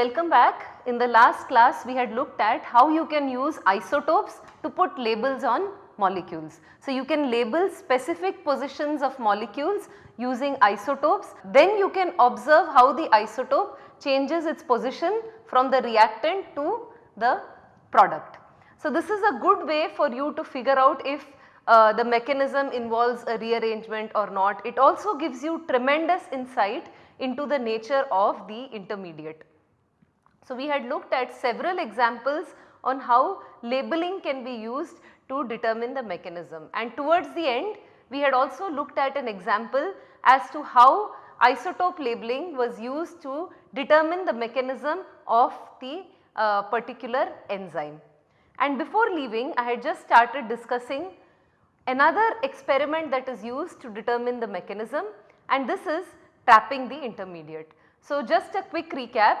Welcome back. In the last class we had looked at how you can use isotopes to put labels on molecules. So, you can label specific positions of molecules using isotopes. Then you can observe how the isotope changes its position from the reactant to the product. So, this is a good way for you to figure out if uh, the mechanism involves a rearrangement or not. It also gives you tremendous insight into the nature of the intermediate. So, we had looked at several examples on how labeling can be used to determine the mechanism and towards the end we had also looked at an example as to how isotope labeling was used to determine the mechanism of the uh, particular enzyme. And before leaving I had just started discussing another experiment that is used to determine the mechanism and this is trapping the intermediate. So, just a quick recap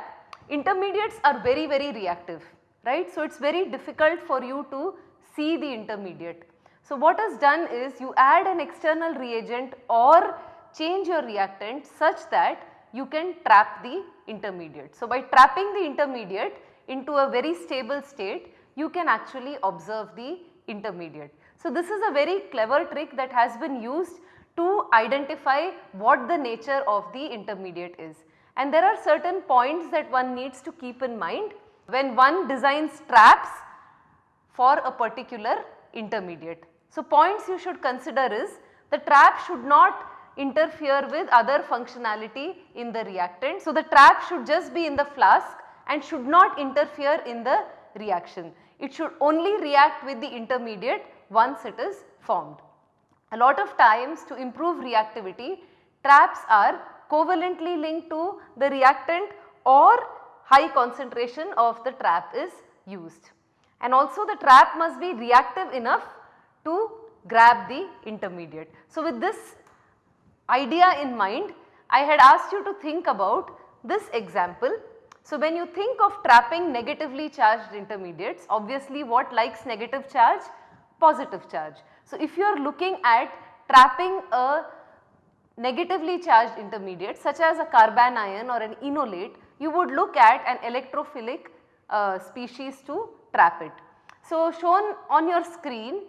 intermediates are very very reactive right. So, it is very difficult for you to see the intermediate. So, what is done is you add an external reagent or change your reactant such that you can trap the intermediate. So, by trapping the intermediate into a very stable state you can actually observe the intermediate. So, this is a very clever trick that has been used to identify what the nature of the intermediate is. And there are certain points that one needs to keep in mind when one designs traps for a particular intermediate. So, points you should consider is the trap should not interfere with other functionality in the reactant. So, the trap should just be in the flask and should not interfere in the reaction. It should only react with the intermediate once it is formed. A lot of times to improve reactivity traps are covalently linked to the reactant or high concentration of the trap is used. And also the trap must be reactive enough to grab the intermediate. So, with this idea in mind I had asked you to think about this example. So, when you think of trapping negatively charged intermediates obviously what likes negative charge? Positive charge. So, if you are looking at trapping a negatively charged intermediate such as a carbanion or an enolate you would look at an electrophilic uh, species to trap it. So, shown on your screen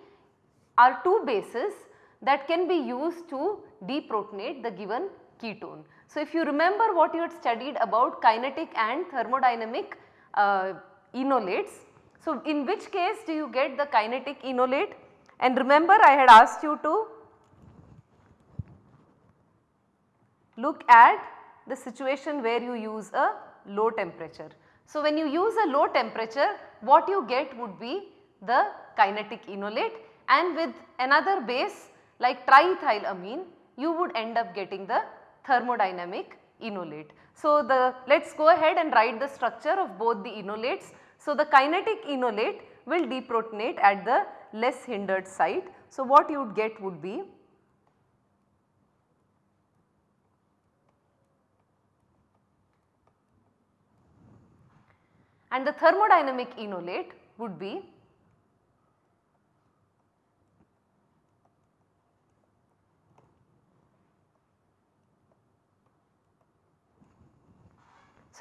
are two bases that can be used to deprotonate the given ketone. So, if you remember what you had studied about kinetic and thermodynamic uh, enolates. So, in which case do you get the kinetic enolate and remember I had asked you to look at the situation where you use a low temperature. So, when you use a low temperature what you get would be the kinetic enolate and with another base like triethylamine you would end up getting the thermodynamic enolate. So, the let us go ahead and write the structure of both the enolates. So, the kinetic enolate will deprotonate at the less hindered site. So, what you would get would be and the thermodynamic enolate would be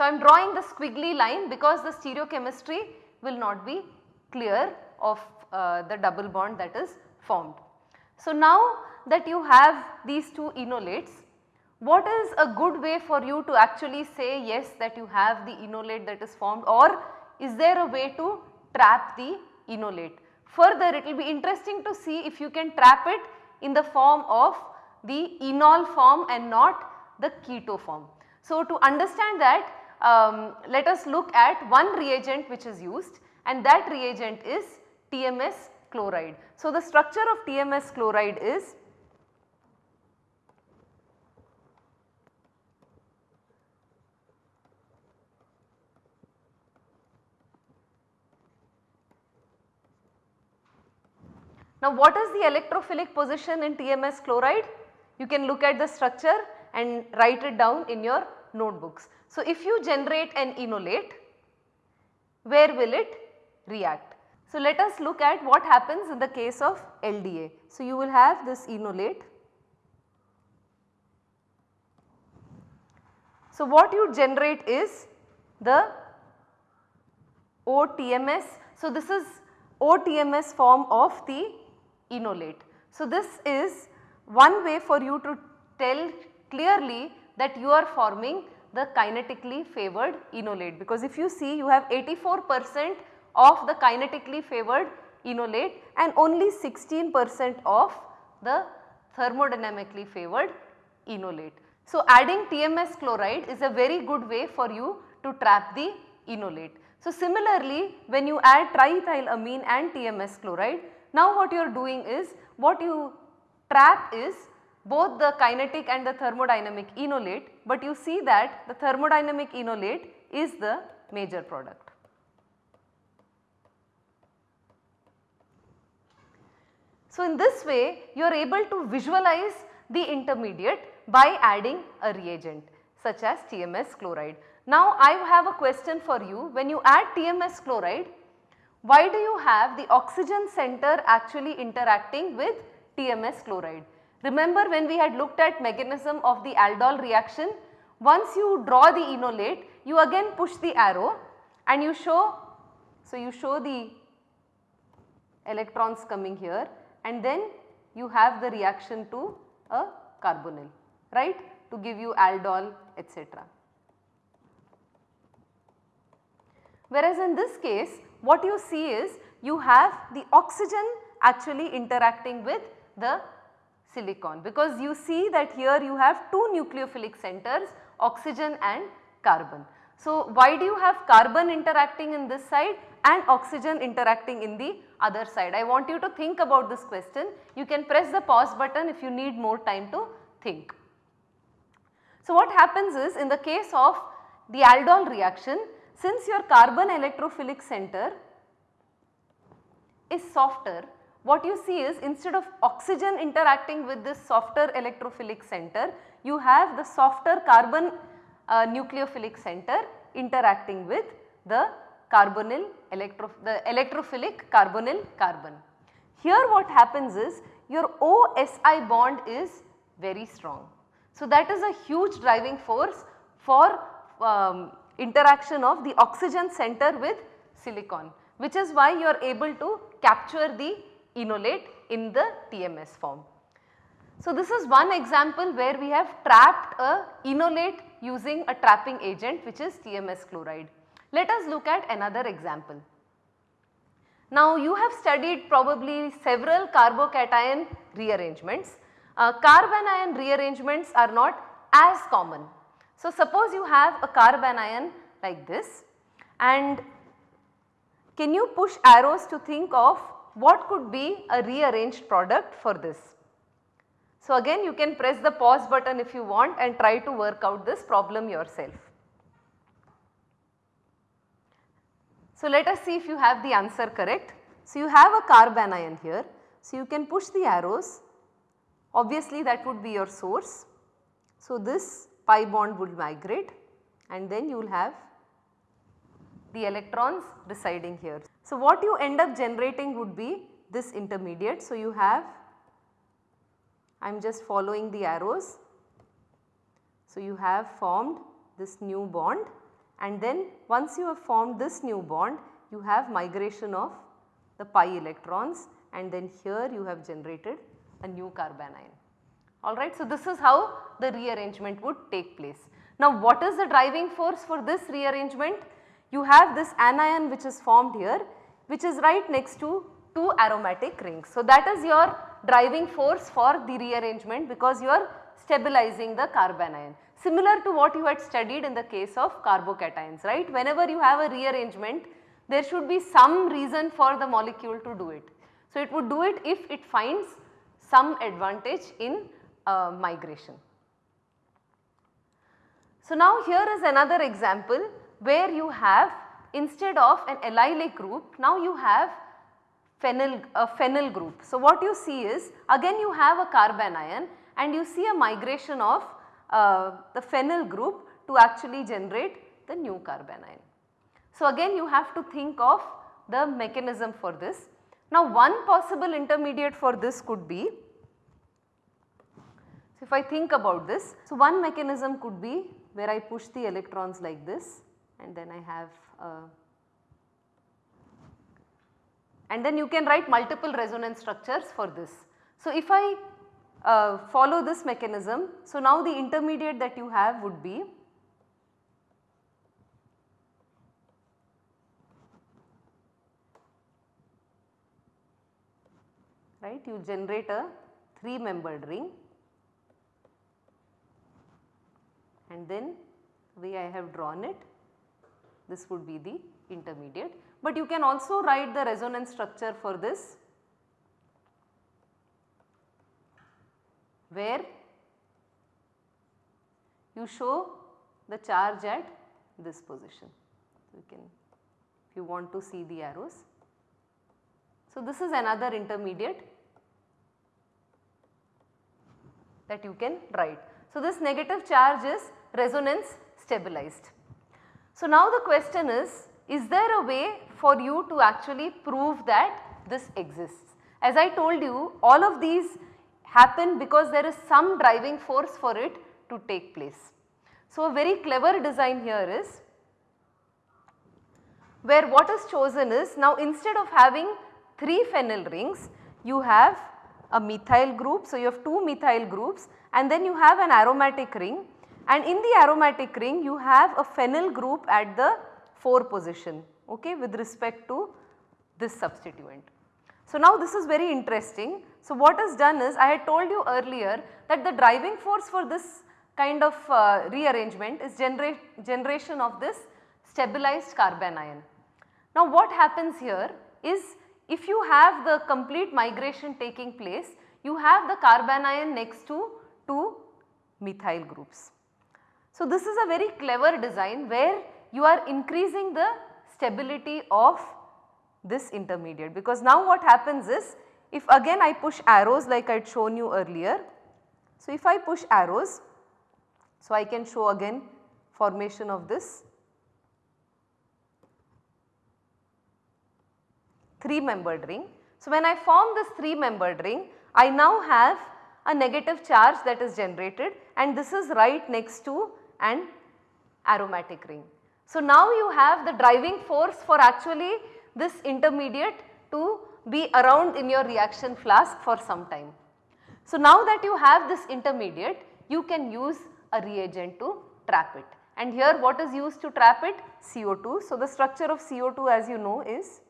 So, I am drawing the squiggly line because the stereochemistry will not be clear of uh, the double bond that is formed. So, now that you have these two enolates, what is a good way for you to actually say yes that you have the enolate that is formed or is there a way to trap the enolate? Further it will be interesting to see if you can trap it in the form of the enol form and not the keto form. So, to understand that um, let us look at one reagent which is used and that reagent is TMS chloride. So, the structure of TMS chloride is Now what is the electrophilic position in TMS chloride? You can look at the structure and write it down in your notebooks. So, if you generate an enolate, where will it react? So, let us look at what happens in the case of LDA. So, you will have this enolate. So, what you generate is the OTMS. So, this is OTMS form of the enolate. So, this is one way for you to tell clearly that you are forming the kinetically favored enolate because if you see you have 84 percent of the kinetically favored enolate and only 16 percent of the thermodynamically favored enolate. So, adding TMS chloride is a very good way for you to trap the enolate. So, similarly when you add triethylamine and TMS chloride, now what you are doing is what you trap is both the kinetic and the thermodynamic enolate, but you see that the thermodynamic enolate is the major product. So, in this way you are able to visualize the intermediate by adding a reagent such as TMS chloride. Now, I have a question for you when you add TMS chloride why do you have the oxygen center actually interacting with TMS chloride? Remember when we had looked at mechanism of the aldol reaction, once you draw the enolate, you again push the arrow and you show, so you show the electrons coming here and then you have the reaction to a carbonyl, right, to give you aldol etc. Whereas in this case what you see is you have the oxygen actually interacting with the silicon because you see that here you have two nucleophilic centers oxygen and carbon. So, why do you have carbon interacting in this side and oxygen interacting in the other side? I want you to think about this question. You can press the pause button if you need more time to think. So, what happens is in the case of the aldol reaction since your carbon electrophilic center is softer, what you see is instead of oxygen interacting with this softer electrophilic center, you have the softer carbon uh, nucleophilic center interacting with the carbonyl electro the electrophilic carbonyl carbon. Here what happens is your OSI bond is very strong. So, that is a huge driving force for um, interaction of the oxygen center with silicon which is why you are able to capture the enolate in the TMS form. So, this is one example where we have trapped a enolate using a trapping agent which is TMS chloride. Let us look at another example. Now, you have studied probably several carbocation rearrangements. Uh, carbanion rearrangements are not as common so, suppose you have a carbanion like this and can you push arrows to think of what could be a rearranged product for this. So, again you can press the pause button if you want and try to work out this problem yourself. So, let us see if you have the answer correct. So, you have a carbanion here. So, you can push the arrows obviously that would be your source. So, this pi bond will migrate and then you will have the electrons residing here. So, what you end up generating would be this intermediate. So, you have I am just following the arrows. So, you have formed this new bond and then once you have formed this new bond you have migration of the pi electrons and then here you have generated a new carbanion alright. So, this is how the rearrangement would take place. Now, what is the driving force for this rearrangement? You have this anion which is formed here which is right next to two aromatic rings. So, that is your driving force for the rearrangement because you are stabilizing the carbanion. Similar to what you had studied in the case of carbocations, right. Whenever you have a rearrangement there should be some reason for the molecule to do it. So, it would do it if it finds some advantage in uh, migration. So, now here is another example where you have instead of an allylic group now you have phenyl, a phenyl group. So, what you see is again you have a carbanion and you see a migration of uh, the phenyl group to actually generate the new carbanion. So, again you have to think of the mechanism for this. Now, one possible intermediate for this could be so, if I think about this, so one mechanism could be where I push the electrons like this and then I have and then you can write multiple resonance structures for this. So, if I uh, follow this mechanism, so now the intermediate that you have would be right you generate a 3 membered ring and then the way I have drawn it this would be the intermediate. But you can also write the resonance structure for this where you show the charge at this position. You can if you want to see the arrows. So, this is another intermediate that you can write. So, this negative charge is resonance stabilized. So, now the question is, is there a way for you to actually prove that this exists? As I told you all of these happen because there is some driving force for it to take place. So, a very clever design here is where what is chosen is now instead of having 3 phenyl rings you have a methyl group. So, you have 2 methyl groups and then you have an aromatic ring and in the aromatic ring you have a phenyl group at the 4 position okay, with respect to this substituent. So, now this is very interesting. So, what is done is I had told you earlier that the driving force for this kind of uh, rearrangement is genera generation of this stabilized carbanion. Now what happens here is if you have the complete migration taking place, you have the carbanion next to two methyl groups. So this is a very clever design where you are increasing the stability of this intermediate because now what happens is if again I push arrows like I had shown you earlier. So if I push arrows, so I can show again formation of this 3 membered ring. So, when I form this 3 membered ring I now have a negative charge that is generated and this is right next to an aromatic ring. So, now you have the driving force for actually this intermediate to be around in your reaction flask for some time. So, now that you have this intermediate you can use a reagent to trap it and here what is used to trap it? CO2. So, the structure of CO2 as you know is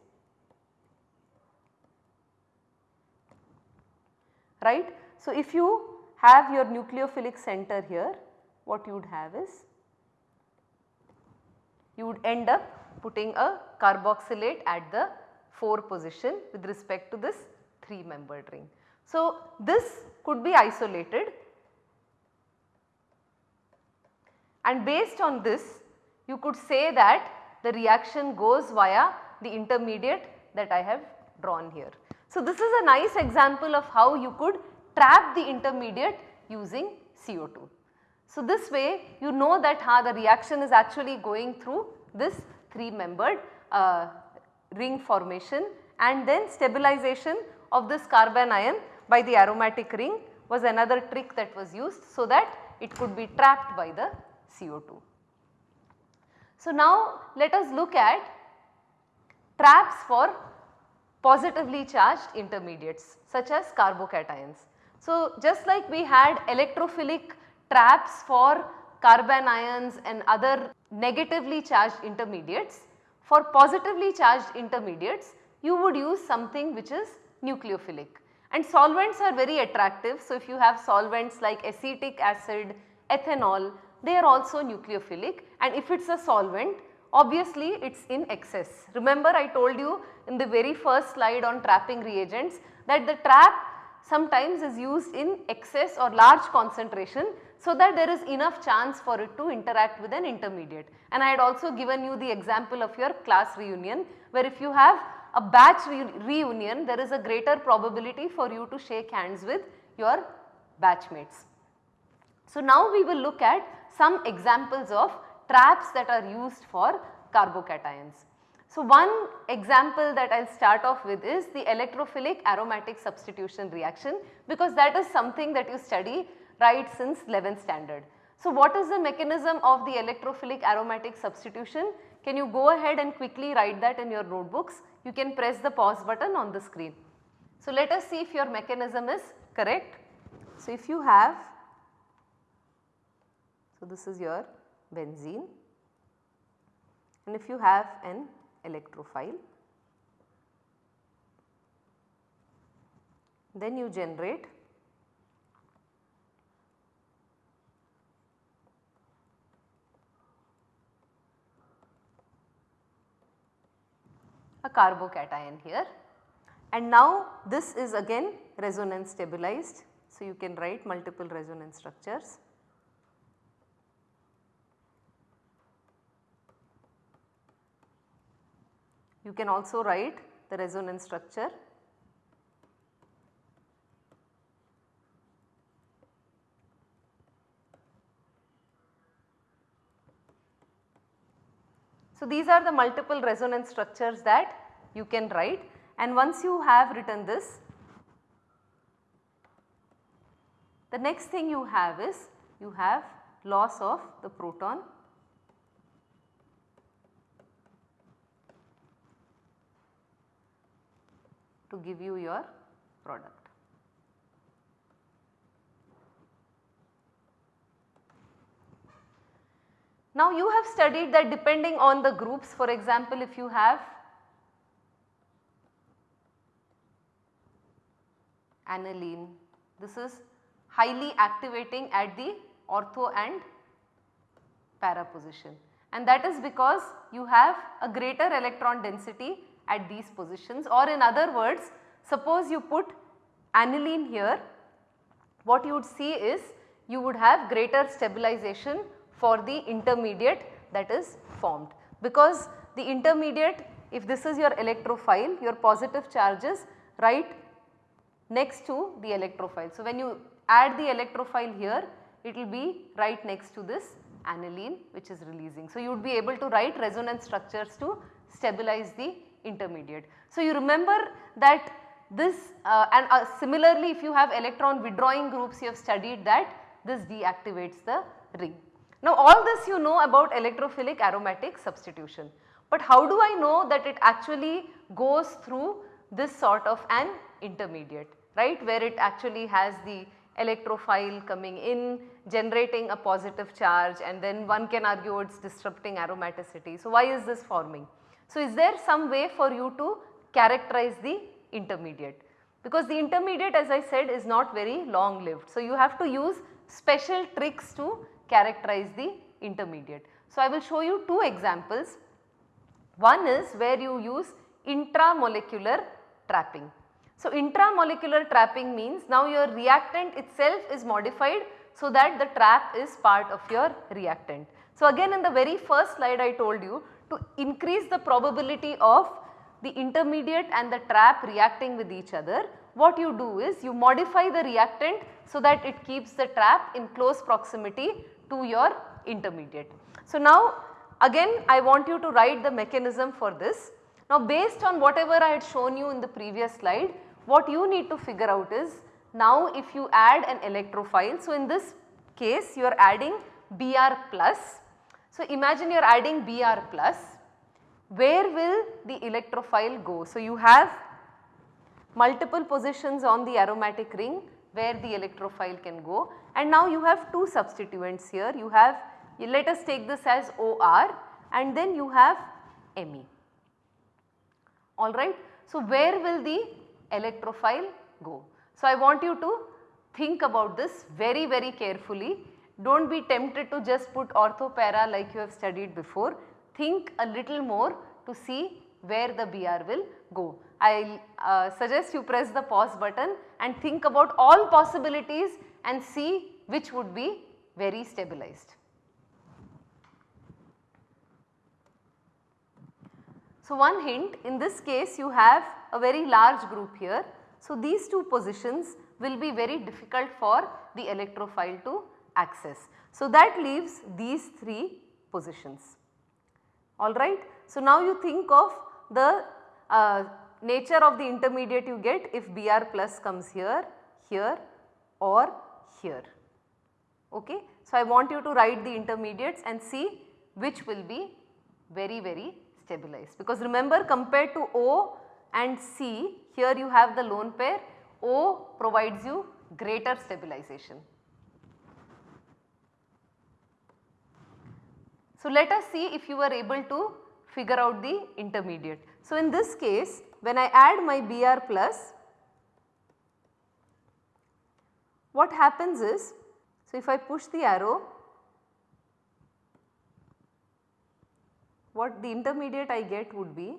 right. So, if you have your nucleophilic center here what you would have is you would end up putting a carboxylate at the 4 position with respect to this 3 membered ring. So, this could be isolated and based on this you could say that the reaction goes via the intermediate that I have drawn here. So, this is a nice example of how you could trap the intermediate using CO2. So, this way you know that how the reaction is actually going through this 3 membered uh, ring formation and then stabilization of this carbanion by the aromatic ring was another trick that was used so that it could be trapped by the CO2. So, now let us look at traps for positively charged intermediates such as carbocations. So, just like we had electrophilic traps for carbanions and other negatively charged intermediates, for positively charged intermediates you would use something which is nucleophilic and solvents are very attractive. So, if you have solvents like acetic acid, ethanol they are also nucleophilic and if it is a solvent obviously it is in excess. Remember I told you in the very first slide on trapping reagents that the trap sometimes is used in excess or large concentration so that there is enough chance for it to interact with an intermediate. And I had also given you the example of your class reunion where if you have a batch re reunion there is a greater probability for you to shake hands with your batchmates. So now we will look at some examples of traps that are used for carbocations. So one example that I will start off with is the electrophilic aromatic substitution reaction because that is something that you study right since 11th standard. So, what is the mechanism of the electrophilic aromatic substitution? Can you go ahead and quickly write that in your notebooks? You can press the pause button on the screen. So, let us see if your mechanism is correct. So, if you have, so this is your benzene and if you have an electrophile then you generate a carbocation here and now this is again resonance stabilized. So, you can write multiple resonance structures. You can also write the resonance structure So, these are the multiple resonance structures that you can write and once you have written this, the next thing you have is you have loss of the proton to give you your product. Now you have studied that depending on the groups for example if you have aniline this is highly activating at the ortho and para position. And that is because you have a greater electron density at these positions. Or in other words suppose you put aniline here what you would see is you would have greater stabilization for the intermediate that is formed because the intermediate if this is your electrophile your positive charges right next to the electrophile. So, when you add the electrophile here it will be right next to this aniline which is releasing. So, you would be able to write resonance structures to stabilize the intermediate. So, you remember that this uh, and uh, similarly if you have electron withdrawing groups you have studied that this deactivates the ring. Now all this you know about electrophilic aromatic substitution, but how do I know that it actually goes through this sort of an intermediate right where it actually has the electrophile coming in generating a positive charge and then one can argue it is disrupting aromaticity. So why is this forming? So is there some way for you to characterize the intermediate? Because the intermediate as I said is not very long lived. So you have to use special tricks to characterize the intermediate. So, I will show you two examples. One is where you use intramolecular trapping. So, intramolecular trapping means now your reactant itself is modified so that the trap is part of your reactant. So, again in the very first slide I told you to increase the probability of the intermediate and the trap reacting with each other what you do is you modify the reactant so that it keeps the trap in close proximity to your intermediate. So, now again I want you to write the mechanism for this. Now based on whatever I had shown you in the previous slide, what you need to figure out is now if you add an electrophile. So in this case you are adding Br plus. So imagine you are adding Br plus, where will the electrophile go? So you have multiple positions on the aromatic ring where the electrophile can go and now you have two substituents here you have let us take this as OR and then you have Me alright. So, where will the electrophile go? So, I want you to think about this very very carefully do not be tempted to just put orthopara like you have studied before think a little more to see where the BR will go. I uh, suggest you press the pause button and think about all possibilities and see which would be very stabilized. So, one hint in this case you have a very large group here. So, these two positions will be very difficult for the electrophile to access. So, that leaves these three positions alright. So, now you think of the uh, nature of the intermediate you get if Br plus comes here, here or here. Okay. So, I want you to write the intermediates and see which will be very very stabilized because remember compared to O and C here you have the lone pair O provides you greater stabilization. So, let us see if you are able to figure out the intermediate. So, in this case when I add my Br plus what happens is, so if I push the arrow what the intermediate I get would be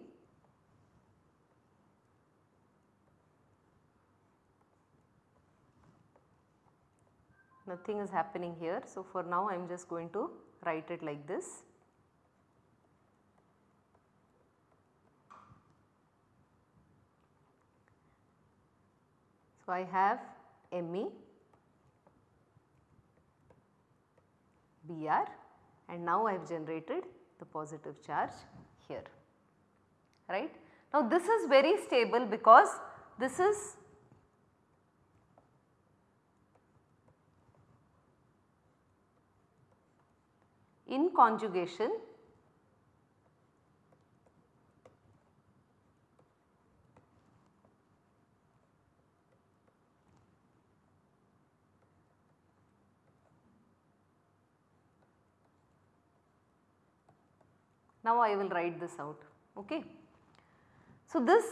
nothing is happening here. So, for now I am just going to write it like this. So, I have Me, Br and now I have generated the positive charge here right. Now this is very stable because this is in conjugation Now I will write this out. Okay. So this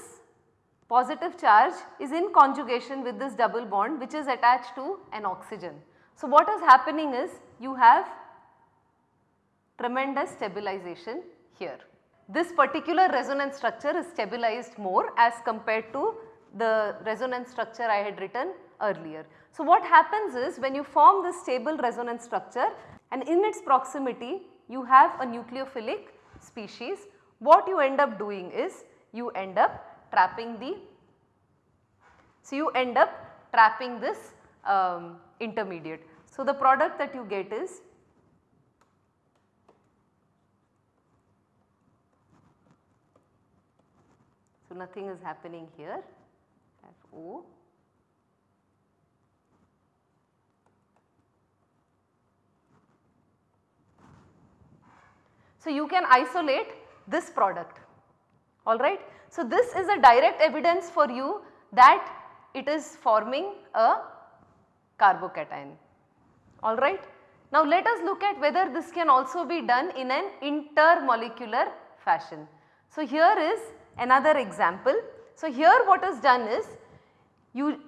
positive charge is in conjugation with this double bond which is attached to an oxygen. So what is happening is you have tremendous stabilization here. This particular resonance structure is stabilized more as compared to the resonance structure I had written earlier. So what happens is when you form this stable resonance structure and in its proximity you have a nucleophilic species, what you end up doing is you end up trapping the, so you end up trapping this um, intermediate. So the product that you get is So nothing is happening here FO So, you can isolate this product alright. So, this is a direct evidence for you that it is forming a carbocation alright. Now, let us look at whether this can also be done in an intermolecular fashion. So, here is another example. So, here what is done is you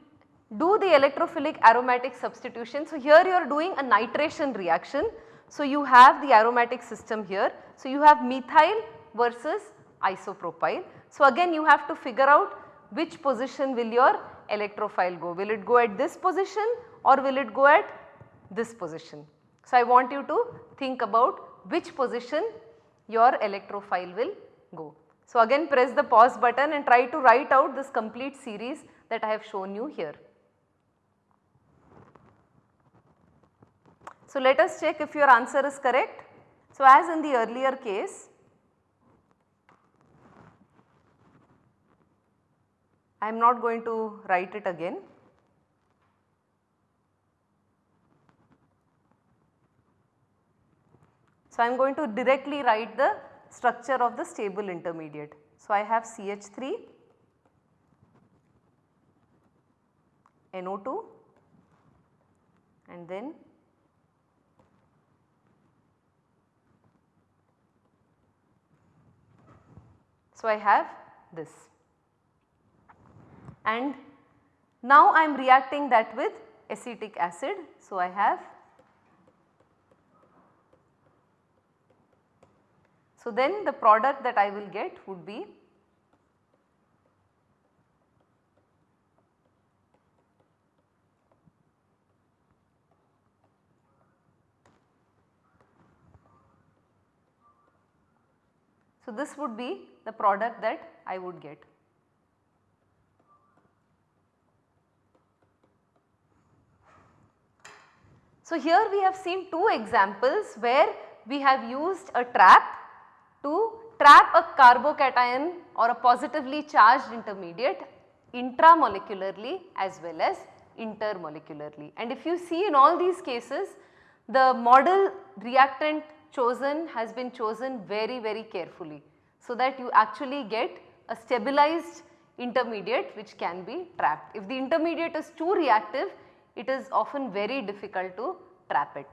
do the electrophilic aromatic substitution. So, here you are doing a nitration reaction so, you have the aromatic system here. So, you have methyl versus isopropyl. So, again you have to figure out which position will your electrophile go. Will it go at this position or will it go at this position? So, I want you to think about which position your electrophile will go. So, again press the pause button and try to write out this complete series that I have shown you here. So, let us check if your answer is correct. So, as in the earlier case, I am not going to write it again. So, I am going to directly write the structure of the stable intermediate. So, I have CH3, NO2 and then So, I have this and now I am reacting that with acetic acid. So, I have So, then the product that I will get would be So, this would be the product that I would get. So, here we have seen two examples where we have used a trap to trap a carbocation or a positively charged intermediate intramolecularly as well as intermolecularly. And if you see in all these cases the model reactant chosen has been chosen very very carefully so that you actually get a stabilized intermediate which can be trapped. If the intermediate is too reactive it is often very difficult to trap it.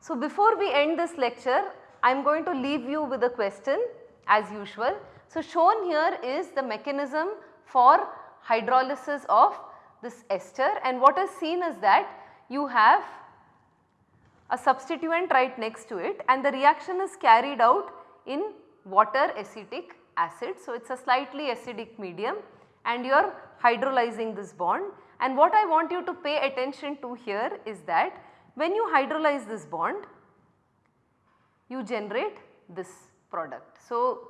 So, before we end this lecture I am going to leave you with a question as usual. So, shown here is the mechanism for hydrolysis of this ester and what is seen is that you have a substituent right next to it and the reaction is carried out in water acetic acid. So, it is a slightly acidic medium and you are hydrolyzing this bond and what I want you to pay attention to here is that when you hydrolyze this bond you generate this product. So,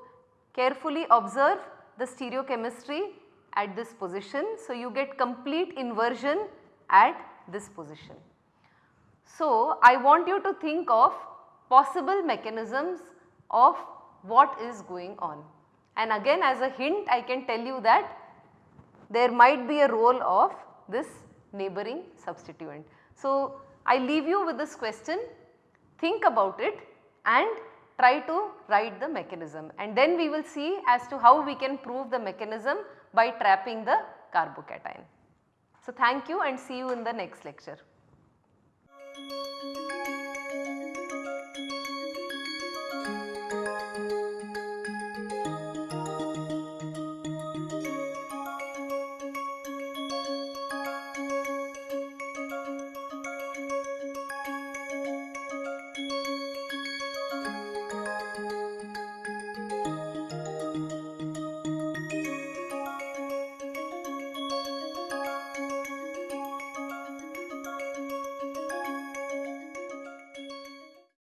carefully observe the stereochemistry at this position. So, you get complete inversion at this position. So, I want you to think of possible mechanisms of what is going on. And again as a hint I can tell you that there might be a role of this neighboring substituent. So, I leave you with this question, think about it and try to write the mechanism and then we will see as to how we can prove the mechanism by trapping the carbocation. So, thank you and see you in the next lecture. Thank you.